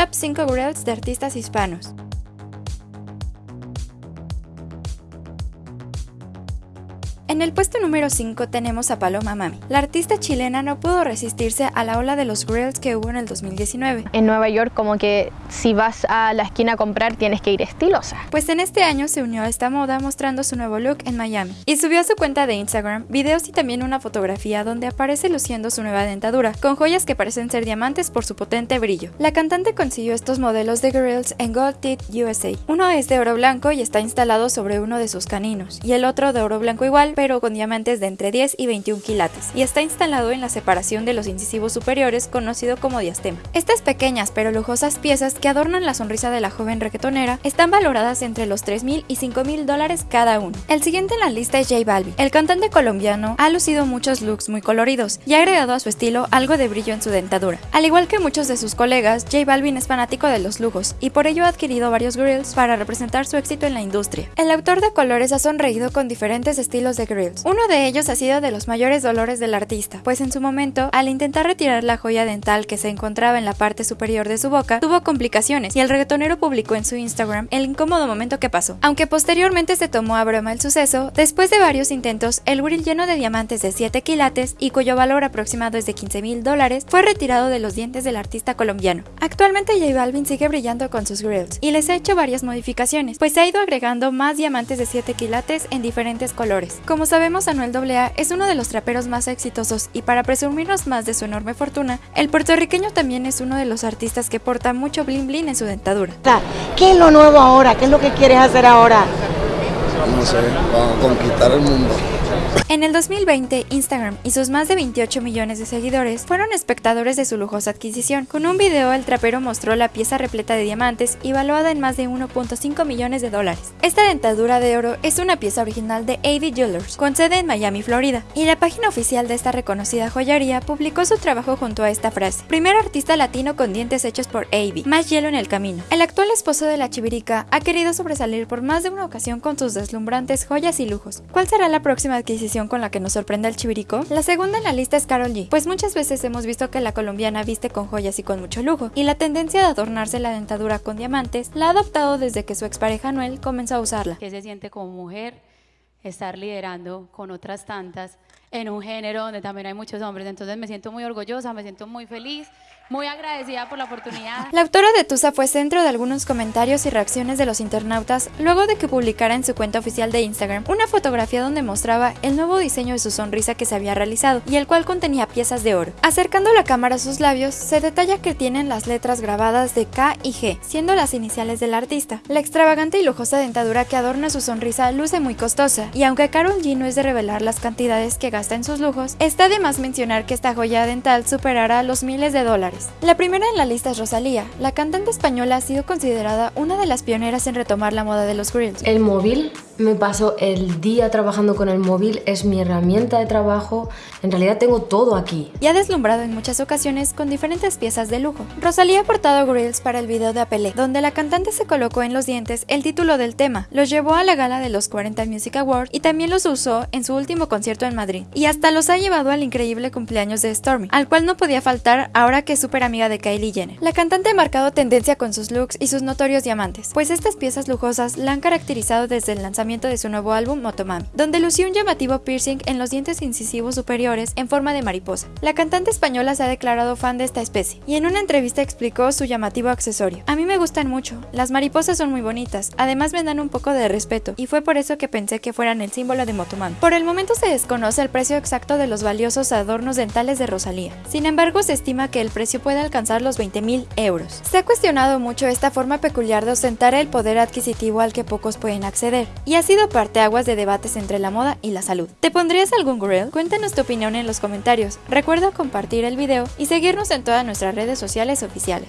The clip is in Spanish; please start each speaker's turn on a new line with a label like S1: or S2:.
S1: Top 5 Grills de artistas hispanos. En el puesto número 5 tenemos a Paloma Mami. La artista chilena no pudo resistirse a la ola de los grills que hubo en el 2019.
S2: En Nueva York como que si vas a la esquina a comprar tienes que ir estilosa.
S1: Pues en este año se unió a esta moda mostrando su nuevo look en Miami. Y subió a su cuenta de Instagram videos y también una fotografía donde aparece luciendo su nueva dentadura, con joyas que parecen ser diamantes por su potente brillo. La cantante consiguió estos modelos de grills en Gold Teeth USA. Uno es de oro blanco y está instalado sobre uno de sus caninos, y el otro de oro blanco igual, pero con diamantes de entre 10 y 21 quilates, y está instalado en la separación de los incisivos superiores conocido como diastema. Estas pequeñas pero lujosas piezas que adornan la sonrisa de la joven reggaetonera están valoradas entre los 3 mil y 5 mil dólares cada uno. El siguiente en la lista es J Balvin. El cantante colombiano ha lucido muchos looks muy coloridos y ha agregado a su estilo algo de brillo en su dentadura. Al igual que muchos de sus colegas, J Balvin es fanático de los lujos y por ello ha adquirido varios grills para representar su éxito en la industria. El autor de colores ha sonreído con diferentes estilos de grills, uno de ellos ha sido de los mayores dolores del artista, pues en su momento, al intentar retirar la joya dental que se encontraba en la parte superior de su boca, tuvo complicaciones y el reggaetonero publicó en su Instagram el incómodo momento que pasó. Aunque posteriormente se tomó a broma el suceso, después de varios intentos, el grill lleno de diamantes de 7 quilates y cuyo valor aproximado es de 15 mil dólares fue retirado de los dientes del artista colombiano. Actualmente J Balvin sigue brillando con sus grills y les ha hecho varias modificaciones, pues ha ido agregando más diamantes de 7 quilates en diferentes colores. Como sabemos Anuel AA es uno de los traperos más exitosos y para presumirnos más de su enorme fortuna, el puertorriqueño también es uno de los artistas que porta mucho bling bling en su dentadura.
S3: ¿Qué es lo nuevo ahora? ¿Qué es lo que quieres hacer ahora?
S4: No sé, vamos a conquistar el mundo.
S1: En el 2020, Instagram y sus más de 28 millones de seguidores fueron espectadores de su lujosa adquisición. Con un video, el trapero mostró la pieza repleta de diamantes y valuada en más de 1.5 millones de dólares. Esta dentadura de oro es una pieza original de AD Jewelers, con sede en Miami, Florida, y la página oficial de esta reconocida joyería publicó su trabajo junto a esta frase. Primer artista latino con dientes hechos por AD, más hielo en el camino. El actual esposo de la chivirica ha querido sobresalir por más de una ocasión con sus deslumbrantes joyas y lujos. ¿Cuál será la próxima adquisición con la que nos sorprende el chivirico? La segunda en la lista es Carol G, pues muchas veces hemos visto que la colombiana viste con joyas y con mucho lujo, y la tendencia de adornarse la dentadura con diamantes la ha adoptado desde que su expareja Noel comenzó a usarla.
S5: ¿Qué se siente como mujer estar liderando con otras tantas en un género donde también hay muchos hombres? Entonces me siento muy orgullosa, me siento muy feliz muy agradecida por la oportunidad.
S1: La autora de Tusa fue centro de algunos comentarios y reacciones de los internautas luego de que publicara en su cuenta oficial de Instagram una fotografía donde mostraba el nuevo diseño de su sonrisa que se había realizado y el cual contenía piezas de oro. Acercando la cámara a sus labios, se detalla que tienen las letras grabadas de K y G, siendo las iniciales del artista. La extravagante y lujosa dentadura que adorna su sonrisa luce muy costosa, y aunque Carol G no es de revelar las cantidades que gasta en sus lujos, está de más mencionar que esta joya dental superará los miles de dólares. La primera en la lista es Rosalía. La cantante española ha sido considerada una de las pioneras en retomar la moda de los grills.
S6: El móvil, me paso el día trabajando con el móvil, es mi herramienta de trabajo, en realidad tengo todo aquí.
S1: Y ha deslumbrado en muchas ocasiones con diferentes piezas de lujo. Rosalía ha portado grills para el video de Apelé, donde la cantante se colocó en los dientes el título del tema, los llevó a la gala de los 40 Music Awards y también los usó en su último concierto en Madrid. Y hasta los ha llevado al increíble cumpleaños de Stormy, al cual no podía faltar ahora que es súper amiga de Kylie Jenner. La cantante ha marcado tendencia con sus looks y sus notorios diamantes, pues estas piezas lujosas la han caracterizado desde el de su nuevo álbum Motomami, donde lució un llamativo piercing en los dientes incisivos superiores en forma de mariposa. La cantante española se ha declarado fan de esta especie y en una entrevista explicó su llamativo accesorio. A mí me gustan mucho, las mariposas son muy bonitas, además me dan un poco de respeto y fue por eso que pensé que fueran el símbolo de Motomami. Por el momento se desconoce el precio exacto de los valiosos adornos dentales de Rosalía. Sin embargo, se estima que el precio puede alcanzar los 20.000 euros. Se ha cuestionado mucho esta forma peculiar de ostentar el poder adquisitivo al que pocos pueden acceder, y ha sido parteaguas de debates entre la moda y la salud. ¿Te pondrías algún grill? Cuéntanos tu opinión en los comentarios. Recuerda compartir el video y seguirnos en todas nuestras redes sociales oficiales.